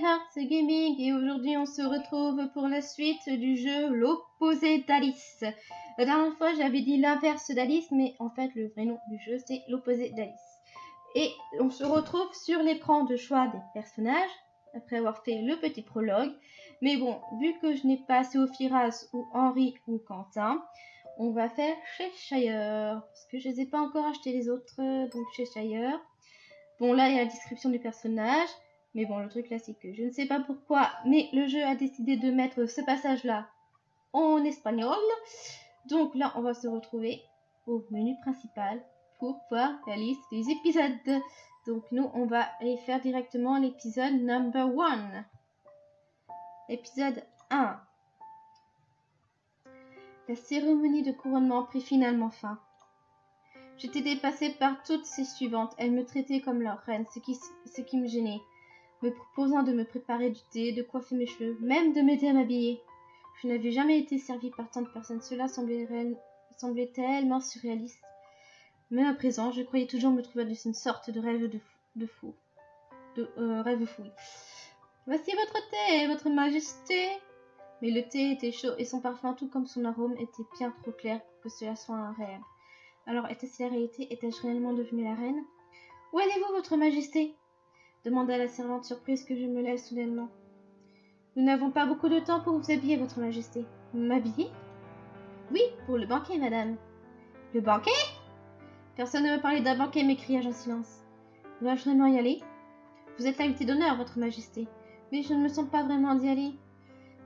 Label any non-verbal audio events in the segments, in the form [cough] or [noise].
Hearts Gaming et aujourd'hui on se retrouve pour la suite du jeu L'opposé d'Alice. La dernière fois j'avais dit l'inverse d'Alice mais en fait le vrai nom du jeu c'est L'opposé d'Alice. Et on se retrouve sur l'écran de choix des personnages après avoir fait le petit prologue. Mais bon, vu que je n'ai pas Firas ou Henri ou Quentin, on va faire Cheshire. Parce que je ne les ai pas encore acheté les autres, donc Cheshire. Bon là il y a la description du personnage. Mais bon, le truc là, c'est que je ne sais pas pourquoi, mais le jeu a décidé de mettre ce passage-là en espagnol. Donc là, on va se retrouver au menu principal pour voir la liste des épisodes. Donc nous, on va aller faire directement l'épisode number one. Épisode 1. La cérémonie de couronnement prit finalement fin. J'étais dépassée par toutes ces suivantes. Elles me traitaient comme leur reine, ce qui, ce qui me gênait me proposant de me préparer du thé, de coiffer mes cheveux, même de m'aider à m'habiller. Je n'avais jamais été servie par tant de personnes. Cela semblait, tellement surréaliste. Mais à présent, je croyais toujours me trouver dans une sorte de rêve de, fou. De fou. De euh, rêve fou. Voici votre thé, votre majesté. Mais le thé était chaud et son parfum, tout comme son arôme, était bien trop clair pour que cela soit un rêve. Alors, était-ce la réalité? Étais-je réellement devenue la reine? Où allez-vous, votre majesté? Demanda la servante surprise que je me lève soudainement. Nous n'avons pas beaucoup de temps pour vous habiller, votre majesté. M'habiller Oui, pour le banquet, madame. Le banquet? Personne ne me parlait d'un banquet, m'écriai-je en silence. Dois-je vraiment y aller? Vous êtes l'invité d'honneur, votre majesté. Mais je ne me sens pas vraiment d'y aller.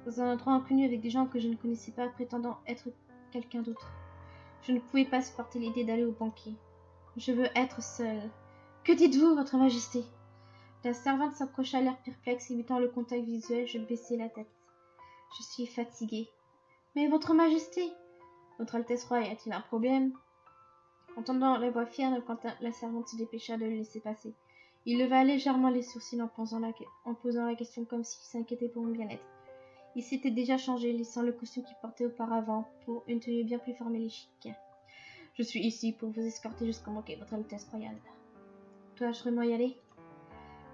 Dans un endroit inconnu avec des gens que je ne connaissais pas, prétendant être quelqu'un d'autre. Je ne pouvais pas supporter l'idée d'aller au banquet. Je veux être seule. Que dites-vous, votre majesté? La servante s'approcha l'air perplexe, évitant le contact visuel. Je baissai la tête. Je suis fatiguée. Mais votre majesté Votre Altesse Royale, y a-t-il un problème? Entendant la voix fière de Quentin, la servante se dépêcha de le laisser passer. Il leva légèrement les sourcils en posant la, question comme s'il s'inquiétait pour mon bien-être. Il s'était déjà changé, laissant le costume qu'il portait auparavant pour une tenue bien plus formelle et chic. Je suis ici pour vous escorter jusqu'au banquet, votre Altesse Royale. Dois-je vraiment y aller?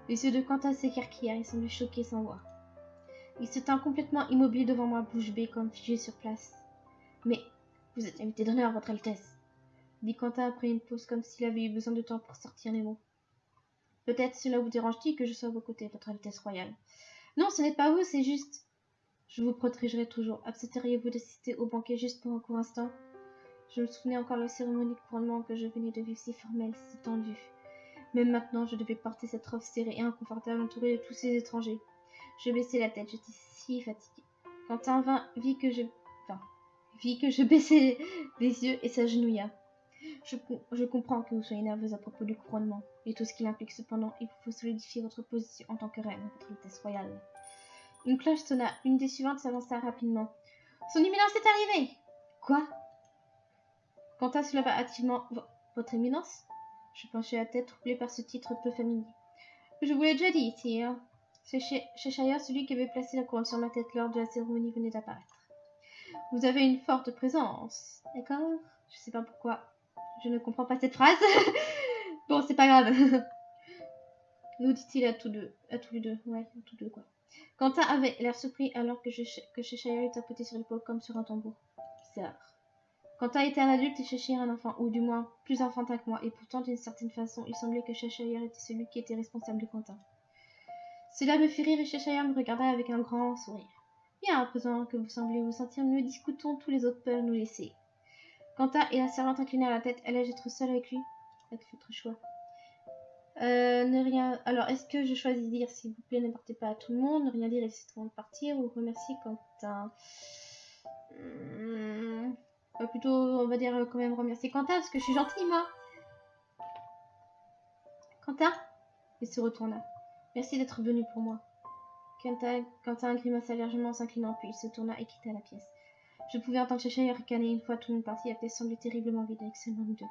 Les yeux de Quentin s'écarquillèrent, il semblait choqué sans voix. Il se tint complètement immobile devant moi, bouche bée, comme figé sur place. Mais vous êtes invité d'honneur, votre Altesse, dit Quentin après une pause, comme s'il avait eu besoin de temps pour sortir les mots. Peut-être cela vous dérange-t-il que je sois à vos côtés, votre Altesse royale. Non, ce n'est pas vous, c'est juste. Je vous protégerai toujours. Accepteriez-vous d'assister au banquet juste pour un court instant? Je me souvenais encore de la cérémonie de couronnement que je venais de vivre si formelle, si tendue. Même maintenant, je devais porter cette robe serrée et inconfortable entourée de tous ces étrangers. Je baissai la tête, j'étais si fatiguée. Quentin vint, vit que je, enfin, vit que je [laughs] baissais les yeux et s'agenouilla. Je, je, comprends que vous soyez nerveuse à propos du couronnement et tout ce qu'il implique. Cependant, il faut solidifier votre position en tant que reine, votre Altesse royale. Une cloche sonna. Une des suivantes s'avança rapidement. Son éminence est arrivée Quoi? Quentin se leva hâtivement. Votre éminence? Je penchai la tête, troublée par ce titre peu familier. Je vous l'ai déjà dit, sire. Cheshire, celui qui avait placé la couronne sur ma tête lors de la cérémonie, venait d'apparaître. Vous avez une forte présence, d'accord? Je sais pas pourquoi. Je ne comprends pas cette phrase. [laughs] bon, c'est pas grave. [laughs] Nous dit-il à tous deux. À tous les deux. Ouais, à tous deux, quoi. Quentin avait l'air surpris alors que, je, que Cheshire tapoté sur l'épaule comme sur un tambour. Bizarre. Quentin était un adulte et Cheshire un enfant, ou du moins plus enfantin que moi, et pourtant d'une certaine façon, il semblait que Cheshire était celui qui était responsable de Quentin. Cela me fit rire et Cheshire me regarda avec un grand sourire. Bien, à présent que vous semblez vous sentir mieux, discutons, tous les autres peuvent nous laisser. Quentin et la servante inclinèrent la tête. Allais-je être seule avec lui? Faites votre choix. Euh, ne rien. Alors, est-ce que je choisis de dire s'il vous plaît, ne partez pas à tout le monde, ne rien dire et laisser tout le monde partir, ou remercier Quentin? Plutôt, on va dire, quand même remercier Quentin, parce que je suis gentille, moi. Quentin Il se retourna. Merci d'être venu pour moi. Quentin, Quentin grimaça légèrement en s'inclinant, puis il se tourna et quitta la pièce. Je pouvais entendre Cheshire ricaner une fois tout le monde parti, la pièce semblait terriblement vide avec seulement nous deux.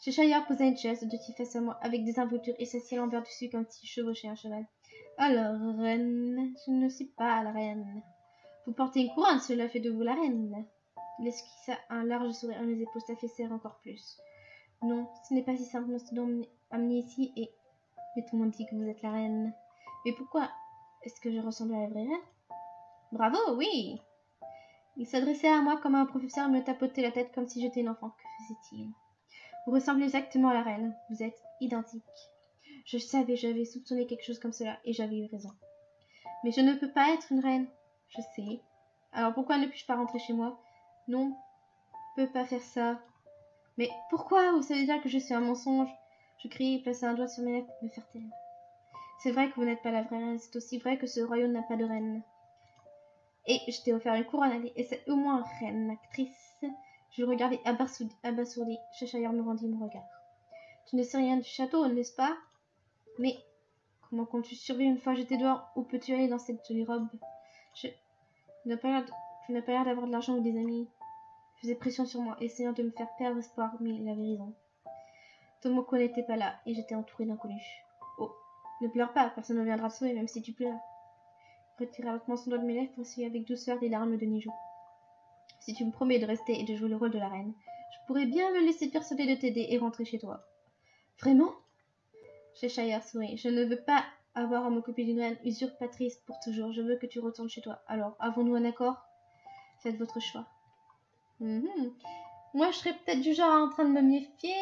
Cheshire posa une chaise de face à moi, avec des involtures, et s'assit l'envers dessus comme s'il chevauchait un cheval. Alors, reine, je ne suis pas la reine. Vous portez une couronne, cela fait de vous la reine. Il esquissa un large sourire à mes épaules s'affaissèrent encore plus. Non, ce n'est pas si simple, nous sommes amenés ici et... Mais tout le monde dit que vous êtes la reine. Mais pourquoi Est-ce que je ressemble à la vraie reine? Bravo, oui Il s'adressait à moi comme un professeur me tapotait la tête comme si j'étais une enfant. Que faisait-il? Vous ressemblez exactement à la reine. Vous êtes identique. Je savais, j'avais soupçonné quelque chose comme cela, et j'avais eu raison. Mais je ne peux pas être une reine. Je sais. Alors pourquoi ne puis-je pas rentrer chez moi? Non, peux pas faire ça. Mais pourquoi Vous savez bien que je suis un mensonge? Je criai et plaçai un doigt sur mes lèvres pour me faire taire. C'est vrai que vous n'êtes pas la vraie reine, c'est aussi vrai que ce royaume n'a pas de reine. Et je t'ai offert une couronne, et c'est au moins reine, actrice. Je le regardais abasourdi. Cheshire me rendit mon regard. Tu ne sais rien du château, n'est-ce pas? Mais comment comptes-tu survivre une fois j'étais dehors? Où peux-tu aller dans cette jolie robe? Je n'ai pas l'air d'avoir de l'argent ou des amis. Il faisait pression sur moi, essayant de me faire perdre espoir, mais il avait raison. Tomoko n'était pas là, et j'étais entourée d'inconnus. Oh, ne pleure pas, personne ne viendra te sauver, même si tu pleures. Retira lentement son doigt de mes lèvres pour avec douceur des larmes de Nijou. Si tu me promets de rester et de jouer le rôle de la reine, je pourrais bien me laisser persuader de t'aider et rentrer chez toi. Vraiment? Cheshire sourit. Je ne veux pas avoir à m'occuper d'une reine usurpatrice pour toujours. Je veux que tu retournes chez toi. Alors, avons-nous un accord? Faites votre choix. Mhm. Moi, je serais peut-être du genre en train de me méfier,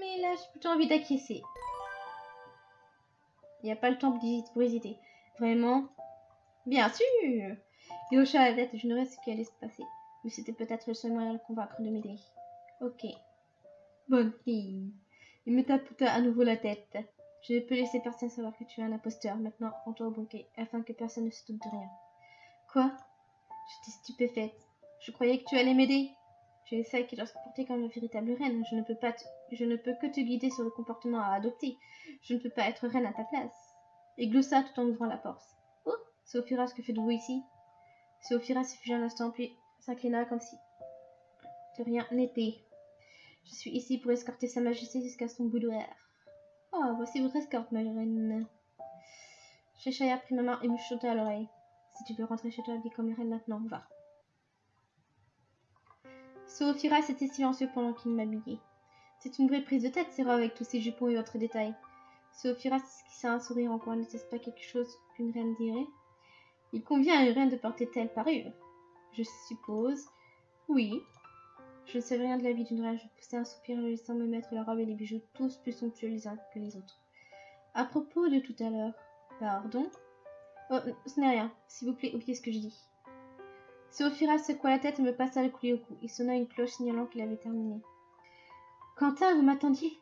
mais là, j'ai plutôt envie d'acquiescer. Il n'y a pas le temps pour hésiter. Vraiment Bien sûr Il hocha la tête, ne ce qui allait se passer. Mais c'était peut-être le seul moyen de le convaincre de m'aider. Ok. Bonne fille. Il me tapota à nouveau la tête. Je ne peux laisser personne savoir que tu es un imposteur. Maintenant, rends-toi au banquet, afin que personne ne se doute de rien. Quoi? Je croyais que tu allais m'aider. Sais qui dois se comporter comme une véritable reine. Je ne peux pas je ne peux que te guider sur le comportement à adopter. Je ne peux pas être reine à ta place. Et gloussa tout en ouvrant la porte. Oh Sophiras, que faites-vous ici? Sophiras se un instant, puis s'inclina comme si de rien n'était. Je suis ici pour escorter Sa Majesté jusqu'à son boudoir. Oh, voici votre escorte, ma reine. Cheshire prit ma main et me chuta à l'oreille. Si tu veux rentrer chez toi, dis comme reine maintenant, va. Sophiras était silencieux pendant qu'il m'habillait. C'est une vraie prise de tête, robes avec tous ces jupons et autres détails. Sophiras esquissa un sourire en coin, n'était-ce pas quelque chose qu'une reine dirait? Il convient à une reine de porter telle parure. Je suppose. Oui, je ne savais rien de la vie d'une reine. Je poussai un soupir en laissant me mettre la robe et les bijoux, tous plus somptueux les uns que les autres. À propos de tout à l'heure. Pardon? Oh, ce n'est rien. S'il vous plaît, oubliez ce que je dis. Sophira secoua la tête et me passa le coulis au cou. Il sonna une cloche signalant qu'il avait terminé. Quentin, vous m'attendiez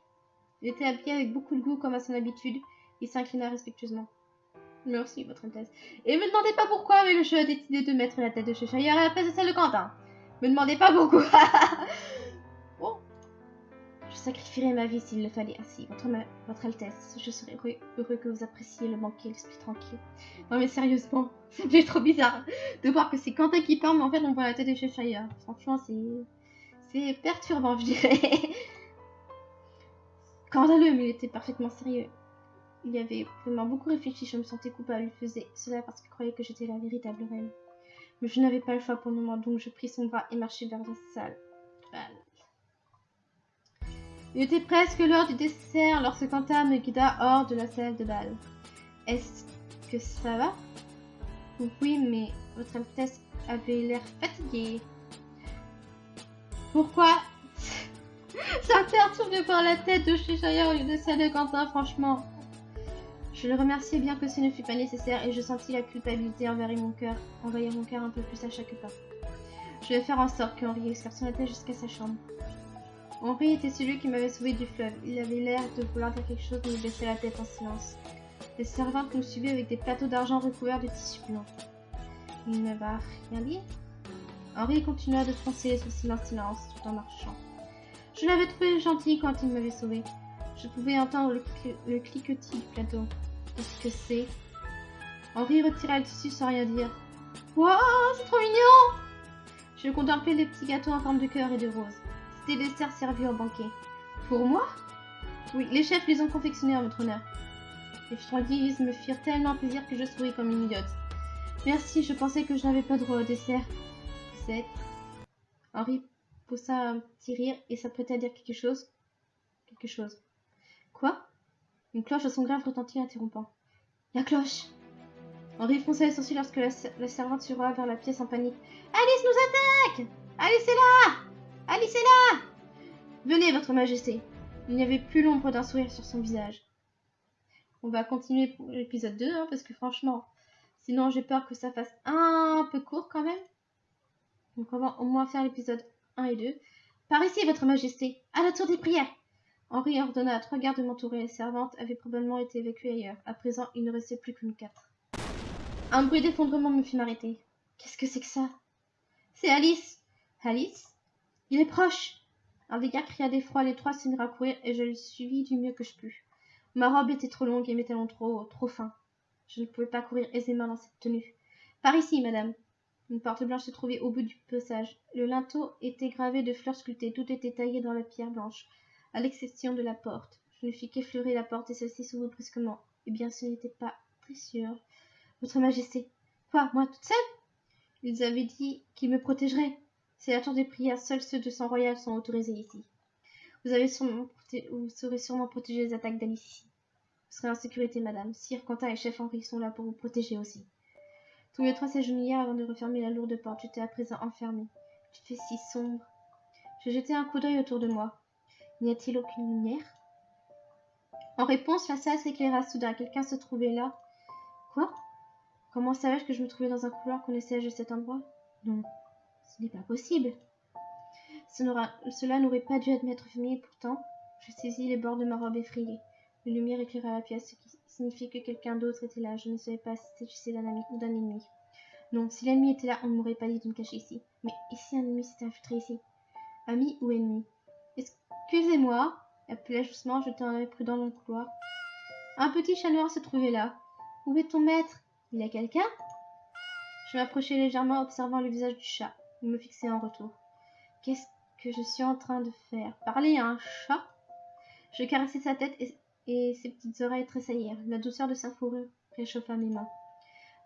Il était habillé avec beaucoup de goût comme à son habitude. Il s'inclina respectueusement. Merci, votre Altesse. Et me demandez pas pourquoi, mais a décidé de mettre la tête de Cheshire à la place de celle de Quentin. Me demandez pas beaucoup. [laughs] Je sacrifierai ma vie s'il le fallait. Ainsi, votre, Altesse, je serais heureux, que vous appréciez le banquet, l'esprit tranquille. Non mais sérieusement, [laughs] c'est trop bizarre de voir que c'est Quentin qui parle, mais en fait on voit la tête de Cheshire. Franchement, c'est... C'est perturbant, je dirais. [laughs] Scandaleux, mais il était parfaitement sérieux. Il avait vraiment beaucoup réfléchi, je me sentais coupable. Il faisait cela parce qu'il croyait que j'étais la véritable reine. Mais je n'avais pas le choix pour le moment, donc je pris son bras et marchai vers la salle. Il était presque l'heure du dessert lorsque Quentin me guida hors de la salle de bal. Est-ce que ça va? Oui, mais votre Altesse avait l'air fatiguée. Pourquoi? [laughs] Ça me perturbe de voir la tête de Cheshire au lieu de celle de Quentin, franchement. Je le remerciai bien que ce ne fût pas nécessaire et je sentis la culpabilité envers mon cœur, envahir mon cœur un peu plus à chaque pas. Je vais faire en sorte qu'Henri escarpe son tête jusqu'à sa chambre. Henri était celui qui m'avait sauvé du fleuve. Il avait l'air de vouloir dire quelque chose, mais baissait la tête en silence. Les servantes nous suivaient avec des plateaux d'argent recouverts de tissu blanc. Il ne va rien dire Henri continua de froncer son silence silence tout en marchant. Je l'avais trouvé gentil quand il m'avait sauvé. Je pouvais entendre le, le cliquetis du plateau. Qu'est-ce que c'est? Henri retira le tissu sans rien dire. Waouh, c'est trop mignon Je contemplais les petits gâteaux en forme de cœur et de rose. Des desserts servis au banquet. Pour moi Oui, les chefs les ont confectionnés en votre honneur. Les friandises me firent tellement plaisir que je souris comme une idiote. Merci, je pensais que je n'avais pas droit au dessert. Vous. Henri poussa un petit rire et s'apprêtait à dire quelque chose. Quelque chose. Quoi? Une cloche à son grave retentit interrompant. La cloche Henri fronça les sourcils lorsque la, servante surra vers la pièce en panique. Alice nous attaque Alice est là Alice est là Venez, votre majesté. Il n'y avait plus l'ombre d'un sourire sur son visage. On va continuer pour l'épisode 2, hein, parce que franchement, sinon j'ai peur que ça fasse un peu court quand même. Donc on va au moins faire l'épisode 1 et 2. Par ici, votre majesté, à la tour des prières. Henri ordonna à trois gardes de m'entourer. Les servantes avaient probablement été évacuées ailleurs. À présent, il ne restait plus que nous quatre. Un bruit d'effondrement me fit m'arrêter. Qu'est-ce que c'est que ça? C'est Alice Alice? Il est proche Un des gardes cria d'effroi, les trois à courir et je le suivis du mieux que je pus. Ma robe était trop longue et mes talons trop, trop fins. Je ne pouvais pas courir aisément dans cette tenue. Par ici, madame. Une porte blanche se trouvait au bout du passage. Le linteau était gravé de fleurs sculptées. Tout était taillé dans la pierre blanche, à l'exception de la porte. Je ne fis qu'effleurer la porte et celle-ci s'ouvrit brusquement. Eh bien, ce n'était pas très sûr. Votre Majesté. Quoi, moi toute seule? Ils avaient dit qu'ils me protégeraient. C'est la tour des prières. Seuls ceux de sang royal sont autorisés ici. Vous, avez sûrement vous serez sûrement protégé des attaques d'Alice ici. Vous serez en sécurité, madame. Sire Quentin et chef Henri sont là pour vous protéger aussi. Tous les trois s'agenouillèrent avant de refermer la lourde porte. J'étais à présent enfermée. Il fait si sombre. Je jetai un coup d'œil autour de moi. N'y a-t-il aucune lumière? En réponse, la salle s'éclaira soudain. Quelqu'un se trouvait là. Quoi? Comment savais-je que je me trouvais dans un couloir qu'on essaie de cet endroit? Non, ce n'est pas possible. Cela n'aurait pas dû admettre mais pourtant, je saisis les bords de ma robe effrayée. Une lumière éclaira la pièce, ce qui signifiait que quelqu'un d'autre était là. Je ne savais pas si c'était d'un ami ou d'un ennemi. Non, si l'ennemi était là, on ne m'aurait pas dit de me cacher ici. Mais ici, un ennemi s'était infiltré ici Ami ou ennemi? Excusez-moi, appela doucement, jetant un œil prudent dans le couloir. Un petit chat noir se trouvait là. Où est ton maître? Il y a quelqu'un? Je m'approchai légèrement, observant le visage du chat. Me fixait en retour. Qu'est-ce que je suis en train de faire? Parler à un chat? Je caressai sa tête et, ses petites oreilles tressaillirent. La douceur de sa fourrure réchauffa mes mains.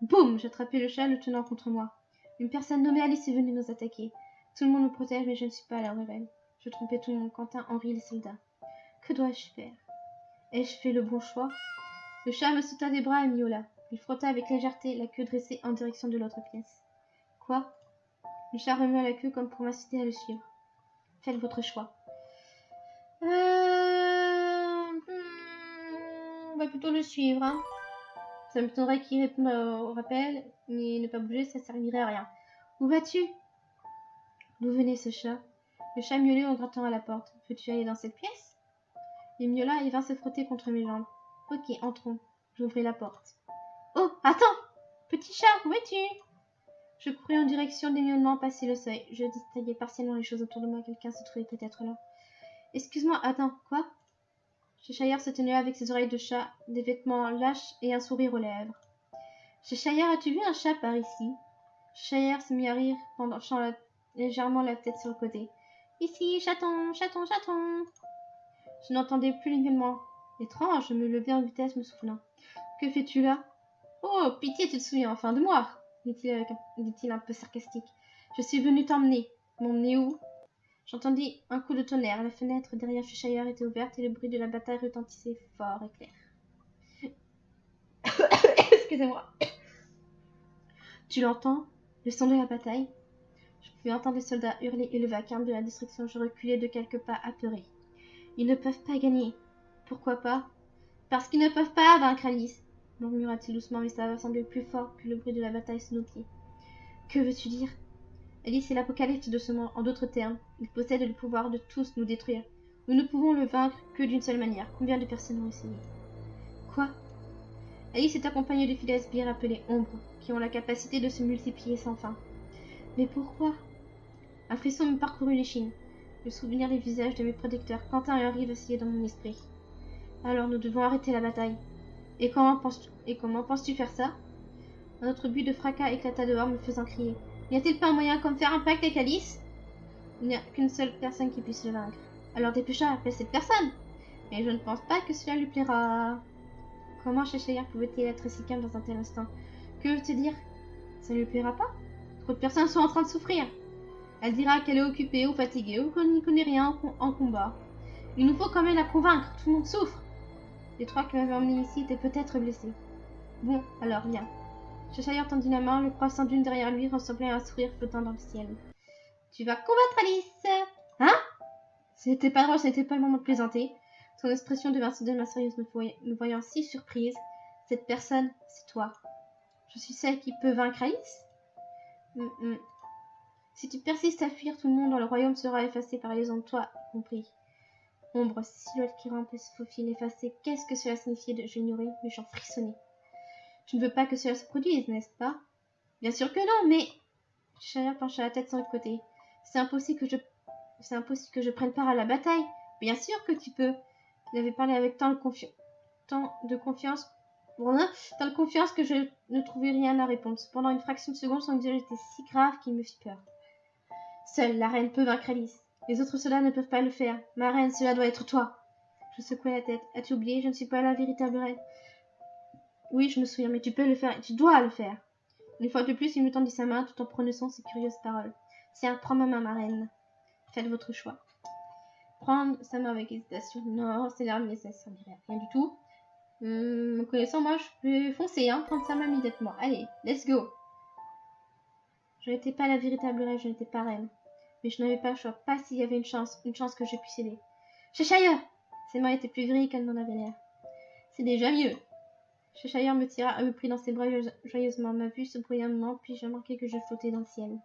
Boum J'attrapai le chat, le tenant contre moi. Une personne nommée Alice est venue nous attaquer. Tout le monde me protège, mais je ne suis pas à la rebelle. Je trompais tout le monde, Quentin, Henri, les soldats. Que dois-je faire? Ai-je fait le bon choix? Le chat me sauta des bras et miaula. Il frotta avec légèreté la queue dressée en direction de l'autre pièce. Quoi? Le chat remua la queue comme pour m'inciter à le suivre. Faites votre choix. Euh... On va plutôt le suivre. Hein. Ça m'étonnerait qu'il réponde au rappel, mais ne pas bouger, ça servirait à rien. Où vas-tu? D'où venait ce chat? Le chat miaulait en grattant à la porte. Veux-tu aller dans cette pièce? Il miaula et vint se frotter contre mes jambes. Ok, entrons. J'ouvris la porte. Oh, attends Petit chat, où es-tu? Je courais en direction des miaulements passer le seuil. Je distinguais partiellement les choses autour de moi. Quelqu'un se trouvait peut-être là. Excuse-moi, attends, quoi? Cheshire se tenait avec ses oreilles de chat, des vêtements lâches et un sourire aux lèvres. Cheshire, as-tu vu un chat par ici? Cheshire se mit à rire penchant légèrement la tête sur le côté. Ici, chaton, chaton, chaton Je n'entendais plus les miaulements. Étrange, je me levai en vitesse, me soufflant. Que fais-tu là? Oh, pitié, tu te souviens enfin de moi dit-il un peu sarcastique. Je suis venu t'emmener. M'emmener où? J'entendis un coup de tonnerre. La fenêtre derrière Cheshire était ouverte et le bruit de la bataille retentissait fort et clair. [coughs] Excusez-moi. [coughs] Tu l'entends? Le son de la bataille? Je pouvais entendre les soldats hurler et le vacarme de la destruction. Je reculais de quelques pas apeurés. Ils ne peuvent pas gagner. Pourquoi pas? Parce qu'ils ne peuvent pas vaincre Alice murmura-t-il doucement, mais ça semblait plus fort que le bruit de la bataille sous nos pieds. Que veux-tu dire? Alice est l'apocalypse de ce monde. En d'autres termes, il possède le pouvoir de tous nous détruire. Nous ne pouvons le vaincre que d'une seule manière. Combien de personnes ont essayé? Quoi? Alice est accompagnée de fidèles sbires appelés ombres, qui ont la capacité de se multiplier sans fin. Mais pourquoi? Un frisson me parcourut l'échine. Le souvenir des visages de mes protecteurs, Quentin et Henri vacillaient dans mon esprit. Alors nous devons arrêter la bataille. Et comment penses-tu, faire ça? Un autre but de fracas éclata dehors, me faisant crier. N'y a-t-il pas un moyen comme faire un pacte avec Alice? Il n'y a qu'une seule personne qui puisse le vaincre. Alors dépêche appelle cette personne. Mais je ne pense pas que cela lui plaira. Comment Cheshire pouvait-il être si calme dans un tel instant? Que veux te dire? Ça ne lui plaira pas Trop de personnes sont en train de souffrir. Elle dira qu'elle est occupée ou fatiguée ou qu'on n'y connaît rien en combat. Il nous faut quand même la convaincre, tout le monde souffre. Les trois qui m'avaient emmené ici étaient peut-être blessés. Bon, alors viens. Cheshire tendit la main, le croissant d'une derrière lui ressemblait à un sourire flottant dans le ciel. Tu vas combattre Alice Hein? Ce n'était pas drôle, ce n'était pas le moment de plaisanter. Son expression devint soudainement sérieuse, me, voyant, me voyant si surprise. Cette personne, c'est toi. Je suis celle qui peut vaincre Alice? Mm, mm. Si tu persistes à fuir, tout le monde dans le royaume sera effacé par les ondes, toi compris. Ombre, silhouette qui rampe et se faufile effacée, qu'est-ce que cela signifiait de j'ignorais, mais j'en frissonnais. Je ne veux pas que cela se produise, n'est-ce pas? Bien sûr que non, mais... Chaya pencha la tête sur le côté. C'est impossible que je... C'est impossible que je prenne part à la bataille. Bien sûr que tu peux. Il avait parlé avec tant de, confi... tant de confiance Tant de confiance que je ne trouvais rien à répondre. Pendant une fraction de seconde, son visage était si grave qu'il me fit peur. Seule la reine peut vaincre Alice. Les autres soldats ne peuvent pas le faire. Ma reine, cela doit être toi. Je secouai la tête. As-tu oublié? Je ne suis pas la véritable reine. Oui, je me souviens, mais tu peux le faire et tu dois le faire. Une fois de plus, il me tendit sa main tout en prononçant ces curieuses paroles. Tiens, prends ma main, ma reine. Faites votre choix. Prendre sa main avec hésitation. Non, c'est l'arme, ça ne rien du tout. Hum, connaissant, moi, je peux foncer, hein, prendre sa main immédiatement. Allez, let's go. Je n'étais pas la véritable reine, je n'étais pas reine. Mais je n'avais pas le choix, pas s'il y avait une chance, une chance que je puisse aider. Cheshire Ses mains étaient plus grilles qu'elles n'en avaient l'air. C'est déjà mieux. Cheshire me tira, me prit dans ses bras joyeusement. Ma vue se brouilla un moment, puis j'ai remarqué que je flottais dans le ciel.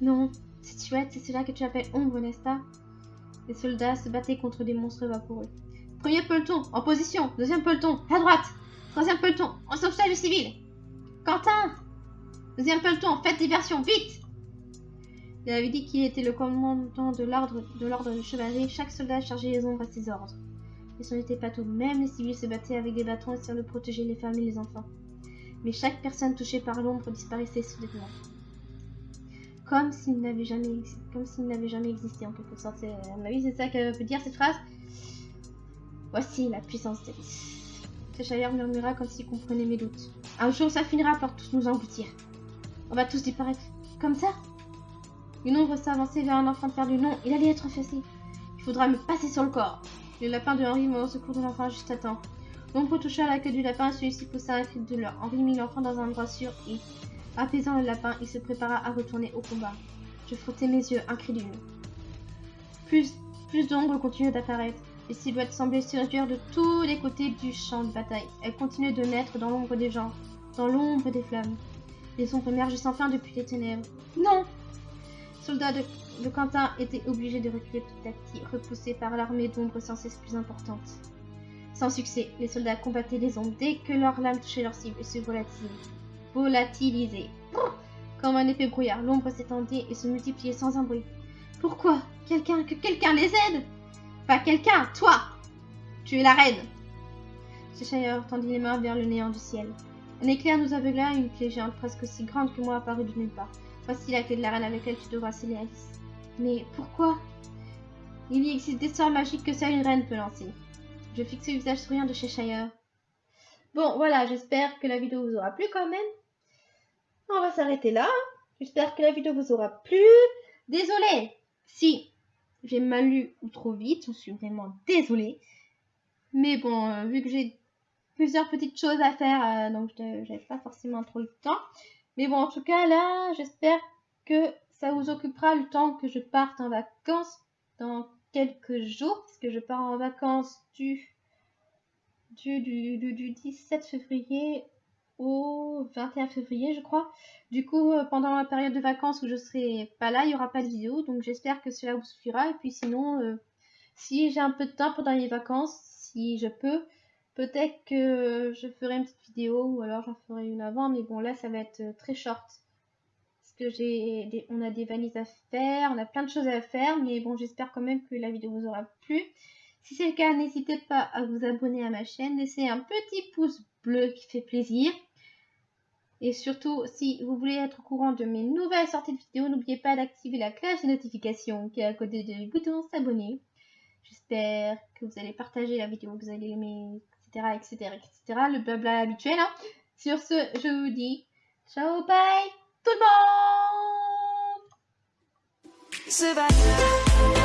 Non, c'est chouette, c'est cela que tu appelles ombre, n'est-ce pas? Les soldats se battaient contre des monstres vaporeux. Premier peloton, en position. Deuxième peloton, à droite. Troisième peloton, en sauvetage civil. Quentin Deuxième peloton, faites diversion, vite Il avait dit qu'il était le commandant de l'ordre de l'ordre. Chaque soldat chargeait les ombres à ses ordres. Mais ce n'était pas tout. Même les civils se battaient avec des bâtons essayant de protéger les femmes et les enfants. Mais chaque personne touchée par l'ombre disparaissait soudainement. Comme s'il n'avait jamais, jamais existé en quelque sorte. À mon avis, c'est ça que veut dire cette phrase. Voici la puissance d'Alice. Cheshire murmura comme s'il comprenait mes doutes. Un jour, ça finira par tous nous engloutir. On va tous disparaître. Comme ça? Une ombre s'avançait vers un enfant perdu. Non, il allait être effacé. Il faudra me passer sur le corps. Le lapin de Henri au secours de l'enfant juste à temps. L'ombre toucha la queue du lapin et celui-ci poussa un cri de douleur. Henri mit l'enfant dans un endroit sûr et, apaisant le lapin, il se prépara à retourner au combat. Je frottais mes yeux, incrédule. Plus, plus d'ombres continuaient d'apparaître. Les silhouettes semblaient se réduire de tous les côtés du champ de bataille. Elles continuaient de naître dans l'ombre des gens, dans l'ombre des flammes. Les ombres émergeaient sans fin depuis les ténèbres. Non Soldats de, Quentin étaient obligés de reculer petit à petit, repoussés par l'armée d'ombres sans cesse plus importante. Sans succès, les soldats combattaient les ombres dès que leurs lames touchaient leur cible et se volatilisaient. Comme un épais brouillard, l'ombre s'étendait et se multipliait sans un bruit. Pourquoi? Quelqu'un, que quelqu'un les aide? Pas quelqu'un, toi Tu es la reine Cheshire tendit les mains vers le néant du ciel. Un éclair nous aveugla et une clé géante presque aussi grande que moi apparut de nulle part. Voici la clé de la reine avec laquelle tu devras sceller. Mais pourquoi? Il y existe des sorts magiques que seule une reine peut lancer. Je fixai le visage souriant de Cheshire. Bon, voilà, j'espère que la vidéo vous aura plu quand même. On va s'arrêter là. J'espère que la vidéo vous aura plu. Désolée si j'ai mal lu ou trop vite, je suis vraiment désolée. Mais bon, euh, vu que j'ai plusieurs petites choses à faire, euh, donc j'avais pas forcément trop le temps. Mais bon, en tout cas, là, j'espère que ça vous occupera le temps que je parte en vacances dans quelques jours, parce que je pars en vacances du, du, du, du 17 février au 21 février, je crois. Du coup, euh, pendant la période de vacances où je serai pas là, il n'y aura pas de vidéo. Donc j'espère que cela vous suffira. Et puis sinon, euh, si j'ai un peu de temps pendant les vacances, si je peux, peut-être que je ferai une petite vidéo ou alors j'en ferai une avant. Mais bon, là, ça va être euh, très short. Parce que j'ai on a des valises à faire, on a plein de choses à faire. Mais bon, j'espère quand même que la vidéo vous aura plu. Si c'est le cas, n'hésitez pas à vous abonner à ma chaîne. Laissez un petit pouce bleu qui fait plaisir. Et surtout, si vous voulez être au courant de mes nouvelles sorties de vidéos, n'oubliez pas d'activer la cloche de notification qui est à côté du bouton s'abonner. J'espère que vous allez partager la vidéo, que vous allez aimer, etc., etc.. Le blabla habituel. Hein. Sur ce, je vous dis ciao, bye, tout le monde